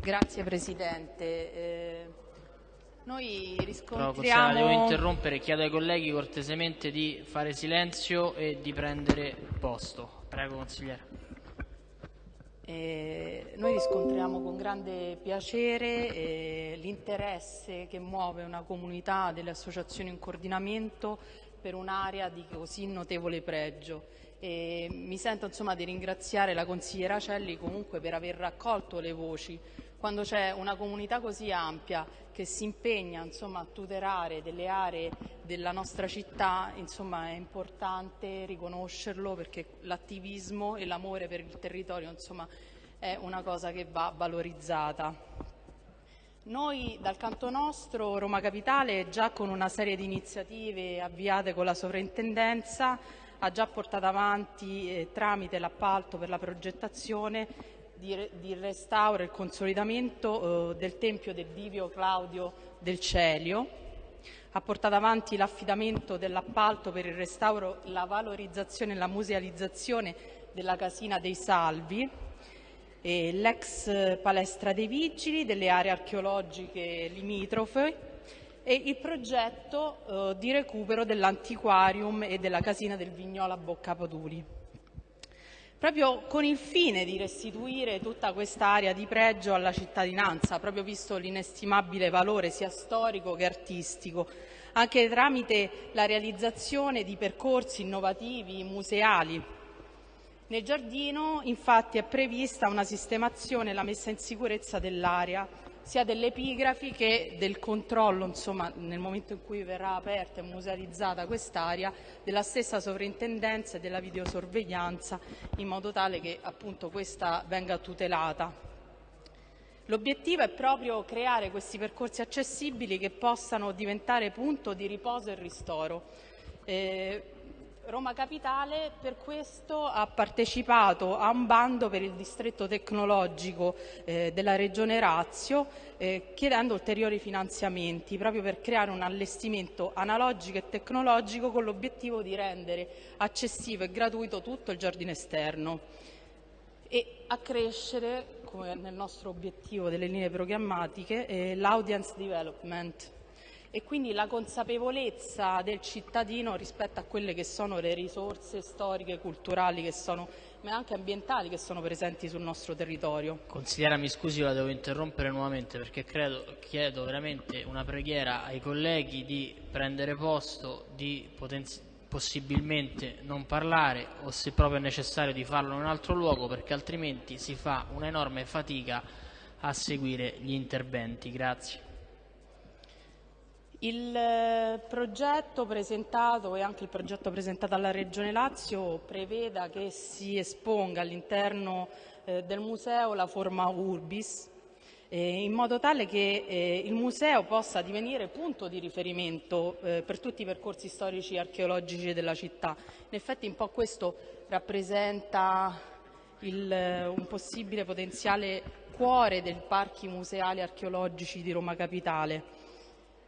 Grazie Presidente. Eh, noi riscontriamo... devo interrompere, chiedo ai colleghi cortesemente di fare silenzio e di prendere posto. Prego consigliere. Eh, noi riscontriamo con grande piacere eh, l'interesse che muove una comunità delle associazioni in coordinamento per un'area di così notevole pregio. E mi sento insomma, di ringraziare la consigliera Celli comunque per aver raccolto le voci. Quando c'è una comunità così ampia che si impegna insomma, a tutelare delle aree della nostra città, insomma, è importante riconoscerlo perché l'attivismo e l'amore per il territorio è una cosa che va valorizzata. Noi dal canto nostro, Roma Capitale, già con una serie di iniziative avviate con la sovrintendenza, ha già portato avanti eh, tramite l'appalto per la progettazione di, di restauro e il consolidamento eh, del Tempio del Divio Claudio del Celio, ha portato avanti l'affidamento dell'appalto per il restauro, la valorizzazione e la musealizzazione della Casina dei Salvi, e l'ex palestra dei vigili, delle aree archeologiche limitrofe e il progetto eh, di recupero dell'antiquarium e della casina del Vignola Boccapoduli. Proprio con il fine di restituire tutta quest'area di pregio alla cittadinanza, proprio visto l'inestimabile valore sia storico che artistico, anche tramite la realizzazione di percorsi innovativi museali nel giardino infatti è prevista una sistemazione e la messa in sicurezza dell'area, sia delle epigrafi che del controllo, insomma, nel momento in cui verrà aperta e musealizzata quest'area, della stessa sovrintendenza e della videosorveglianza, in modo tale che appunto questa venga tutelata. L'obiettivo è proprio creare questi percorsi accessibili che possano diventare punto di riposo e ristoro. Eh, Roma Capitale per questo ha partecipato a un bando per il distretto tecnologico eh, della Regione Lazio eh, chiedendo ulteriori finanziamenti proprio per creare un allestimento analogico e tecnologico con l'obiettivo di rendere accessibile e gratuito tutto il giardino esterno e accrescere, come nel nostro obiettivo delle linee programmatiche, eh, l'audience development e quindi la consapevolezza del cittadino rispetto a quelle che sono le risorse storiche, culturali, sono, ma anche ambientali che sono presenti sul nostro territorio. Consigliera, mi scusi, la devo interrompere nuovamente perché credo, chiedo veramente una preghiera ai colleghi di prendere posto, di possibilmente non parlare o se proprio è necessario di farlo in un altro luogo perché altrimenti si fa un'enorme fatica a seguire gli interventi. Grazie. Il eh, progetto presentato e anche il progetto presentato alla Regione Lazio preveda che si esponga all'interno eh, del museo la forma Urbis eh, in modo tale che eh, il museo possa divenire punto di riferimento eh, per tutti i percorsi storici e archeologici della città. In effetti un po' questo rappresenta il, eh, un possibile potenziale cuore dei parchi museali archeologici di Roma Capitale.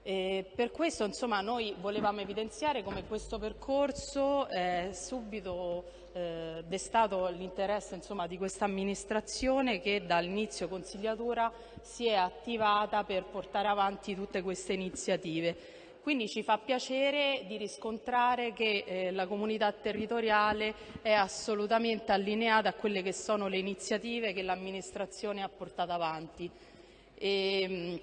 E per questo insomma, noi volevamo evidenziare come questo percorso è subito eh, destato l'interesse insomma, di questa amministrazione che dall'inizio consigliatura si è attivata per portare avanti tutte queste iniziative. Quindi ci fa piacere di riscontrare che eh, la comunità territoriale è assolutamente allineata a quelle che sono le iniziative che l'amministrazione ha portato avanti. E,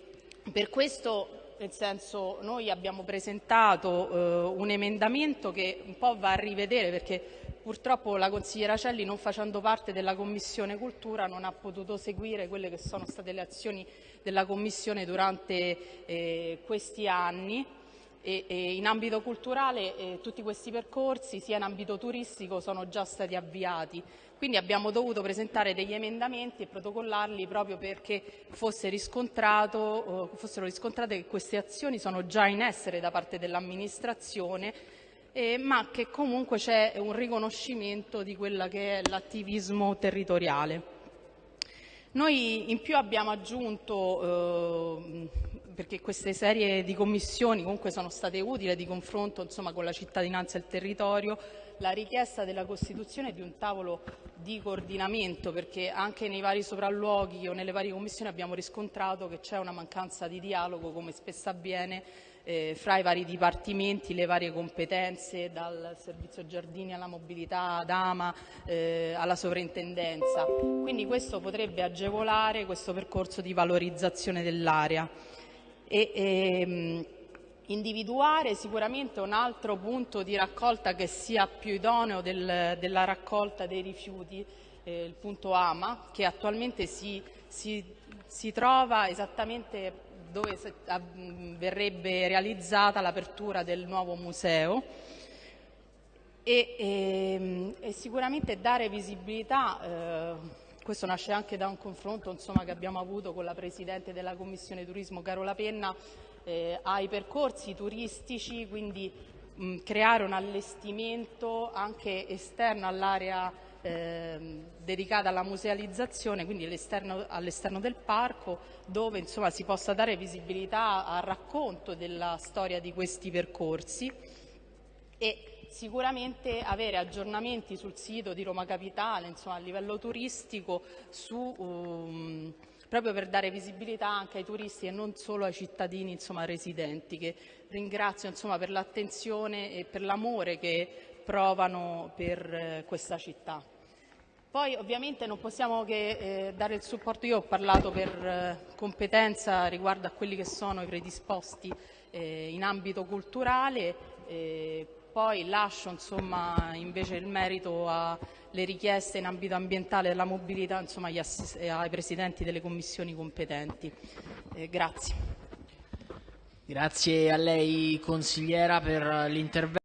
per questo nel senso noi abbiamo presentato eh, un emendamento che un po' va a rivedere perché purtroppo la consigliera Celli non facendo parte della Commissione Cultura non ha potuto seguire quelle che sono state le azioni della Commissione durante eh, questi anni e, e in ambito culturale eh, tutti questi percorsi sia in ambito turistico sono già stati avviati quindi abbiamo dovuto presentare degli emendamenti e protocollarli proprio perché fosse fossero riscontrate che queste azioni sono già in essere da parte dell'amministrazione, eh, ma che comunque c'è un riconoscimento di quella che è l'attivismo territoriale. Noi in più abbiamo aggiunto, eh, perché queste serie di commissioni comunque sono state utili di confronto insomma, con la cittadinanza e il territorio, la richiesta della costituzione di un tavolo di coordinamento, perché anche nei vari sopralluoghi o nelle varie commissioni abbiamo riscontrato che c'è una mancanza di dialogo, come spesso avviene, eh, fra i vari dipartimenti, le varie competenze, dal servizio giardini alla mobilità, ad AMA, eh, alla sovrintendenza. Quindi questo potrebbe agevolare questo percorso di valorizzazione dell'area. E, ehm, individuare sicuramente un altro punto di raccolta che sia più idoneo del, della raccolta dei rifiuti, eh, il punto AMA, che attualmente si, si, si trova esattamente dove verrebbe realizzata l'apertura del nuovo museo. E, e, ehm, e sicuramente dare visibilità, eh, questo nasce anche da un confronto insomma, che abbiamo avuto con la Presidente della Commissione Turismo Carola Penna, eh, ai percorsi turistici, quindi mh, creare un allestimento anche esterno all'area eh, dedicata alla musealizzazione, quindi all'esterno del parco, dove insomma, si possa dare visibilità al racconto della storia di questi percorsi e sicuramente avere aggiornamenti sul sito di Roma Capitale, insomma, a livello turistico, su, um, proprio per dare visibilità anche ai turisti e non solo ai cittadini insomma, residenti, che ringrazio per l'attenzione e per l'amore che provano per eh, questa città. Poi ovviamente non possiamo che eh, dare il supporto, io ho parlato per eh, competenza riguardo a quelli che sono i predisposti eh, in ambito culturale, eh, poi lascio insomma, invece il merito alle richieste in ambito ambientale della mobilità insomma, ai presidenti delle commissioni competenti. Eh, grazie. Grazie a lei consigliera per l'intervento.